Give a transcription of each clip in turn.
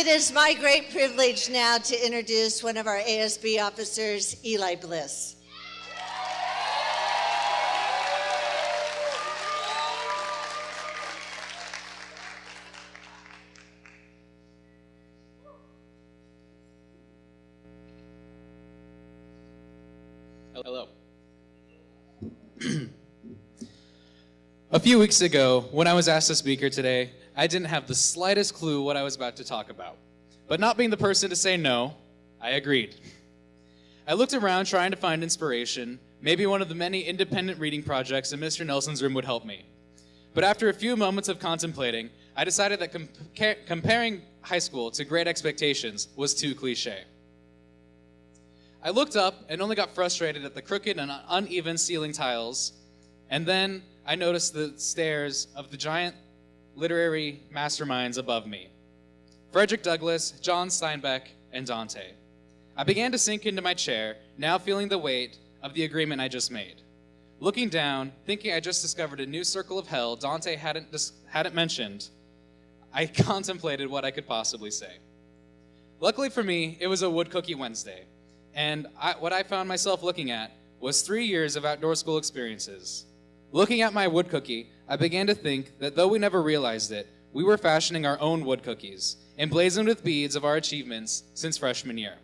It is my great privilege now to introduce one of our ASB officers, Eli Bliss. Hello. A few weeks ago, when I was asked to speak here today, I didn't have the slightest clue what I was about to talk about. But not being the person to say no, I agreed. I looked around trying to find inspiration. Maybe one of the many independent reading projects in Mr. Nelson's room would help me. But after a few moments of contemplating, I decided that compa- comparing high school to Great Expectations was too cliche. I looked up and only got frustrated at the crooked and uneven ceiling tiles, and then I noticed the stares of the giant literary masterminds above me Frederick Douglass, John Steinbeck, and Dante. I began to sink into my chair, now feeling the weight of the agreement I just made. Looking down, thinking I just discovered a new circle of hell Dante hadn't, dis- hadn't mentioned, I contemplated what I could possibly say. Luckily for me, it was a Wood Cookie Wednesday, and I, what I found myself looking at was three years of outdoor school experiences. Looking at my wood cookie, I began to think that though we never realized it, we were fashioning our own wood cookies, emblazoned with beads of our achievements since freshman year.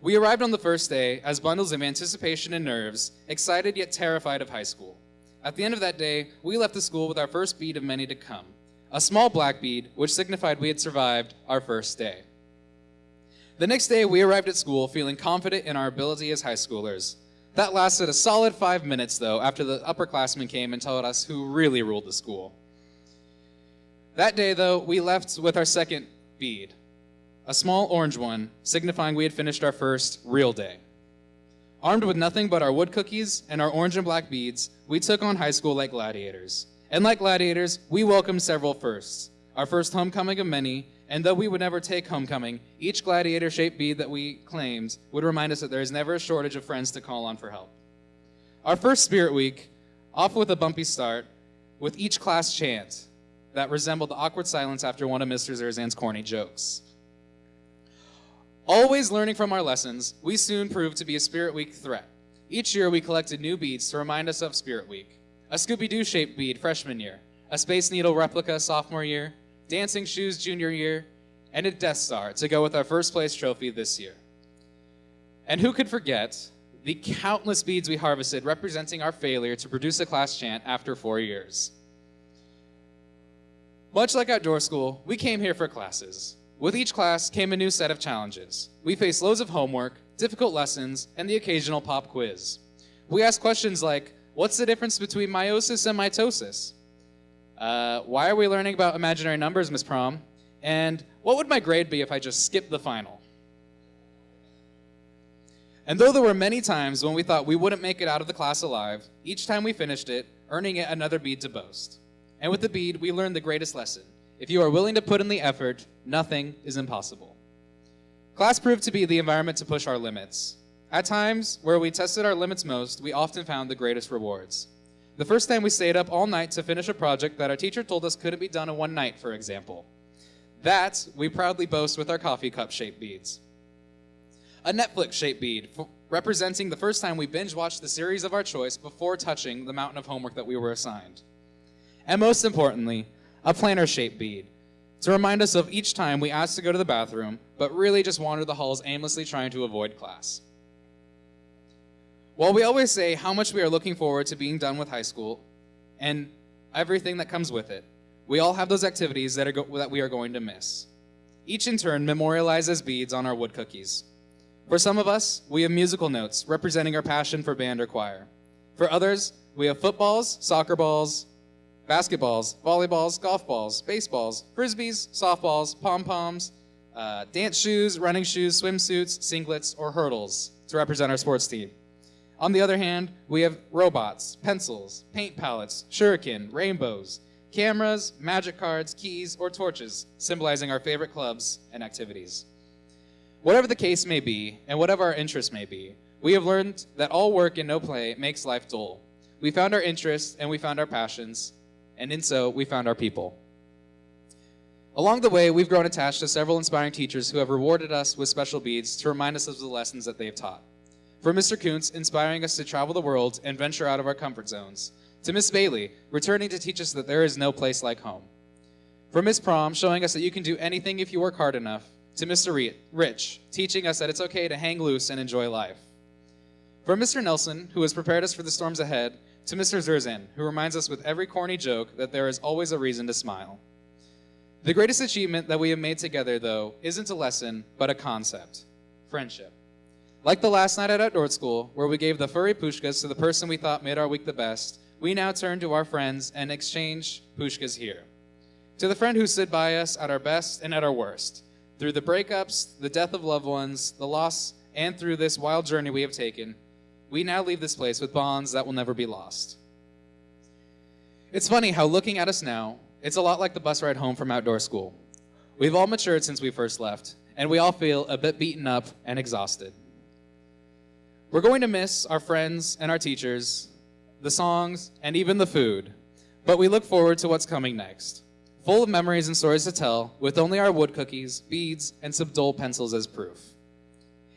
We arrived on the first day as bundles of anticipation and nerves, excited yet terrified of high school. At the end of that day, we left the school with our first bead of many to come, a small black bead which signified we had survived our first day. The next day, we arrived at school feeling confident in our ability as high schoolers. That lasted a solid five minutes, though, after the upperclassmen came and told us who really ruled the school. That day, though, we left with our second bead, a small orange one, signifying we had finished our first real day. Armed with nothing but our wood cookies and our orange and black beads, we took on high school like gladiators. And like gladiators, we welcomed several firsts. Our first homecoming of many, and though we would never take homecoming, each gladiator shaped bead that we claimed would remind us that there is never a shortage of friends to call on for help. Our first Spirit Week, off with a bumpy start, with each class chant that resembled the awkward silence after one of Mr. Zerzan's corny jokes. Always learning from our lessons, we soon proved to be a Spirit Week threat. Each year, we collected new beads to remind us of Spirit Week. A Scooby Doo shaped bead freshman year, a Space Needle replica sophomore year, dancing shoes junior year, and a Death Star to go with our first place trophy this year. And who could forget the countless beads we harvested representing our failure to produce a class chant after four years? Much like outdoor school, we came here for classes. With each class came a new set of challenges. We faced loads of homework, difficult lessons, and the occasional pop quiz. We asked questions like, what's the difference between meiosis and mitosis? Uh, why are we learning about imaginary numbers, Miss Prom? And what would my grade be if I just skipped the final? And though there were many times when we thought we wouldn't make it out of the class alive, each time we finished it, earning it another bead to boast. And with the bead, we learned the greatest lesson. If you are willing to put in the effort, nothing is impossible. Class proved to be the environment to push our limits. At times, where we tested our limits most, we often found the greatest rewards. The first time we stayed up all night to finish a project that our teacher told us couldn't be done in one night, for example. That we proudly boast with our coffee cup shaped beads. A Netflix shaped bead, representing the first time we binge watched the series of our choice before touching the mountain of homework that we were assigned. And most importantly, a planner shaped bead, to remind us of each time we asked to go to the bathroom, but really just wandered the halls aimlessly trying to avoid class. While we always say how much we are looking forward to being done with high school and everything that comes with it, we all have those activities that, go- that we are going to miss. Each in turn memorializes beads on our wood cookies. For some of us, we have musical notes representing our passion for band or choir. For others, we have footballs, soccer balls, basketballs, volleyballs, golf balls, baseballs, frisbees, softballs, pom poms, uh, dance shoes, running shoes, swimsuits, singlets, or hurdles to represent our sports team. On the other hand, we have robots, pencils, paint palettes, shuriken, rainbows, cameras, magic cards, keys, or torches, symbolizing our favorite clubs and activities. Whatever the case may be, and whatever our interests may be, we have learned that all work and no play makes life dull. We found our interests and we found our passions, and in so, we found our people. Along the way, we've grown attached to several inspiring teachers who have rewarded us with special beads to remind us of the lessons that they've taught. From Mr. Kuntz, inspiring us to travel the world and venture out of our comfort zones, to Miss Bailey, returning to teach us that there is no place like home. From Miss Prom, showing us that you can do anything if you work hard enough, to Mr. Rich, teaching us that it's okay to hang loose and enjoy life. From Mr. Nelson, who has prepared us for the storms ahead, to Mr. Zerzan, who reminds us with every corny joke that there is always a reason to smile. The greatest achievement that we have made together, though, isn't a lesson, but a concept friendship. Like the last night at Outdoor School, where we gave the furry pushkas to the person we thought made our week the best, we now turn to our friends and exchange pushkas here. To the friend who stood by us at our best and at our worst, through the breakups, the death of loved ones, the loss, and through this wild journey we have taken, we now leave this place with bonds that will never be lost. It's funny how looking at us now, it's a lot like the bus ride home from outdoor school. We've all matured since we first left, and we all feel a bit beaten up and exhausted. We're going to miss our friends and our teachers, the songs, and even the food, but we look forward to what's coming next. Full of memories and stories to tell, with only our wood cookies, beads, and some dull pencils as proof.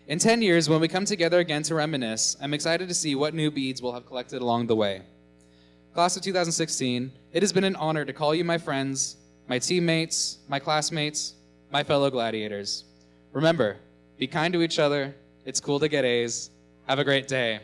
In 10 years, when we come together again to reminisce, I'm excited to see what new beads we'll have collected along the way. Class of 2016, it has been an honor to call you my friends, my teammates, my classmates, my fellow gladiators. Remember, be kind to each other. It's cool to get A's. Have a great day.